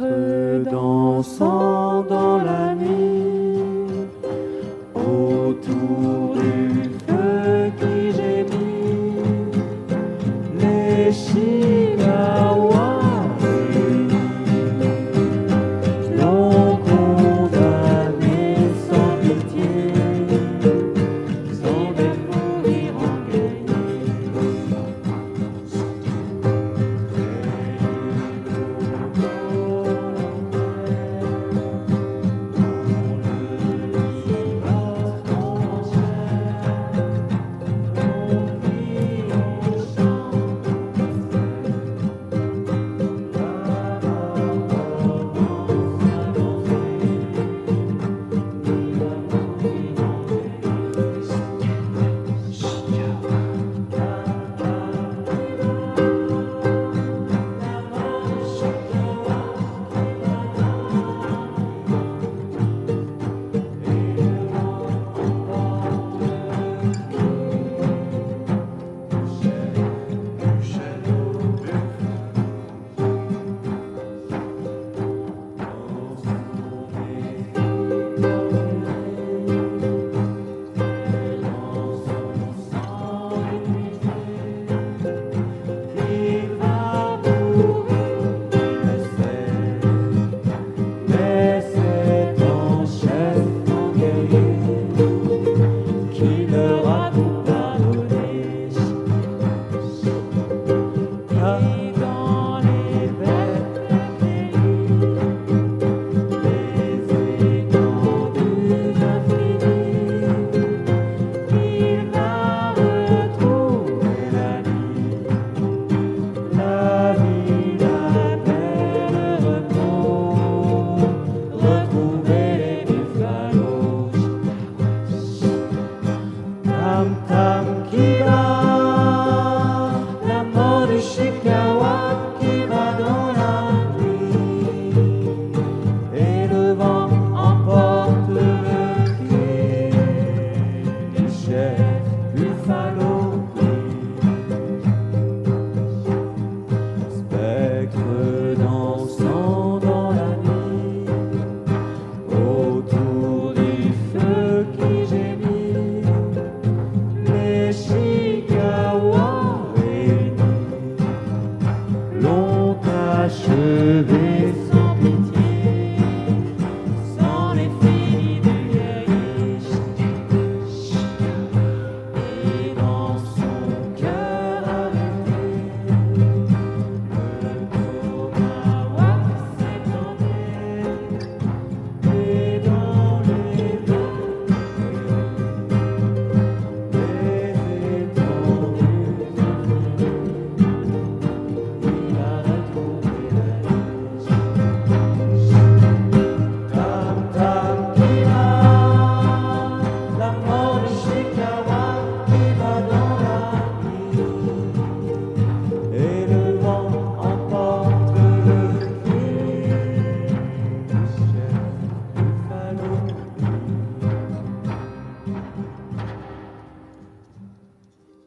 maître dansant dans la nuit autour du feu qui gémit les